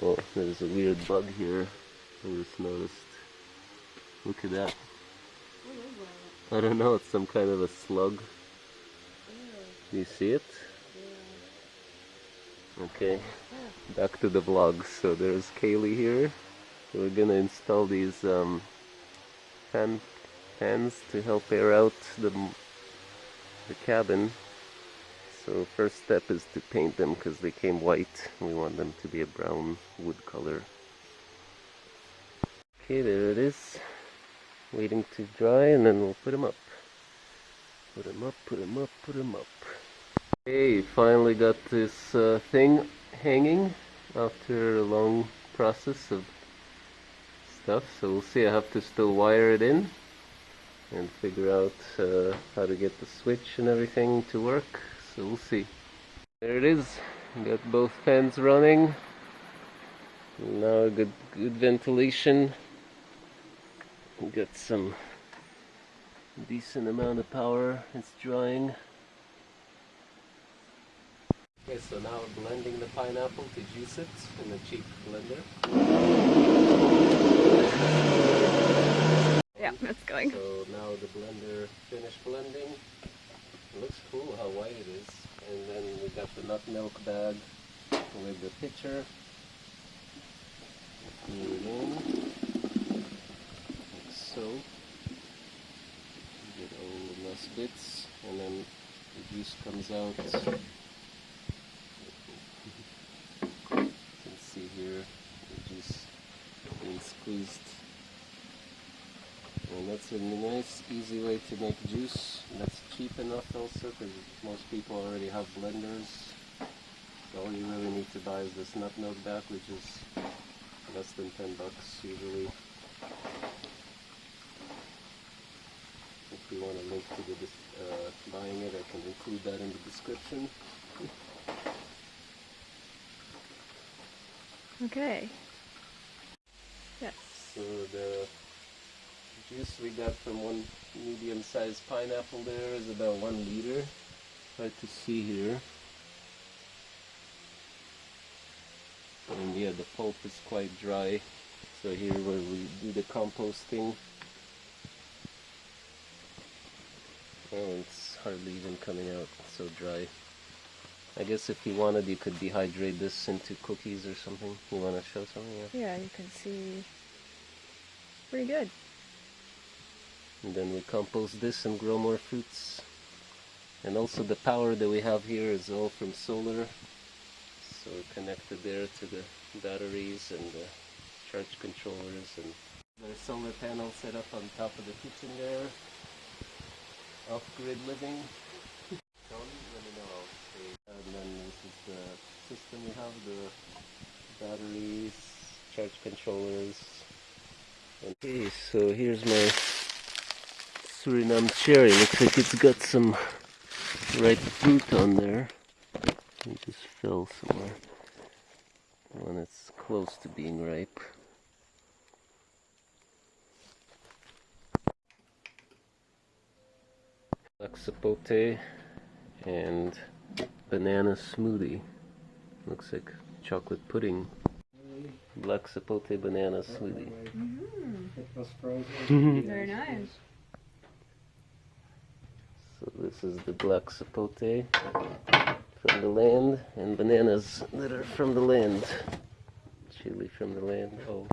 Oh, there's a weird bug here. I just noticed. Look at that. I don't know, it's some kind of a slug. Do you see it? Okay, back to the vlog. So there's Kaylee here. We're gonna install these um, fan fans to help air out the, the cabin. So first step is to paint them because they came white. We want them to be a brown wood color. Okay, there it is. Waiting to dry and then we'll put them up. Put them up, put them up, put them up. Okay, finally got this uh, thing hanging after a long process of stuff. So we'll see, I have to still wire it in and figure out uh, how to get the switch and everything to work. So we'll see. There it is. Got both fans running. Now good good ventilation. Got some decent amount of power. It's drying. Okay, so now we're blending the pineapple to juice it in a cheap blender. Yeah, that's going. So now the blender finished blending. It looks cool how white it is. And then we got the nut milk bag with the pitcher. Like so. Get all the last bits and then the juice comes out. You can see here the juice being squeezed. That's a nice, easy way to make juice. That's cheap enough also because most people already have blenders. So all you really need to buy is this nut milk bag, which is less than 10 bucks usually. If you want a link to the dis- uh, buying it, I can include that in the description. Okay. Yes. So the juice we got from one medium-sized pineapple there is about one liter. Hard to see here. And yeah, the pulp is quite dry. So here where we do the composting. Oh, it's hardly even coming out, so dry. I guess if you wanted, you could dehydrate this into cookies or something. You want to show something? Yeah. Yeah, you can see. Pretty good. And then we compost this and grow more fruits. And also the power that we have here is all from solar. So we're connected there to the batteries and the charge controllers and there's solar panel set up on top of the kitchen there. Off-grid living. Let me know. And then this is the system we have, the batteries, charge controllers. Okay, so here's my Suriname cherry. Looks like it's got some ripe fruit on there. It just fell somewhere. When it's close to being ripe. Black sapote and banana smoothie. Looks like chocolate pudding. Black sapote banana smoothie. Mm-hmm. It was frozen. Very nice. So this is the black sapote from the land and bananas that are from the land. Chili from the land. Oh.